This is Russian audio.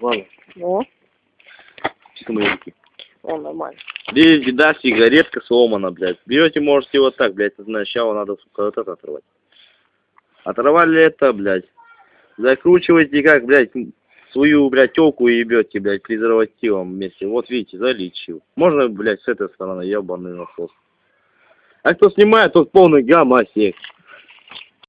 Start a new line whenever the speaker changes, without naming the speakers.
Ладно,
Ну,
чисто маленький.
о, нормально.
Здесь беда, сигаретка сломана, блядь. Берете, можете вот так, блядь, сначала надо, сука, вот это оторвать. Оторвали это, блядь. Закручиваете как, блядь, свою, блядь, телку и ебете, блядь, презервативом вместе. Вот видите, залечил. Можно, блядь, с этой стороны, ебаный насос. А кто снимает, тот полный гамасек.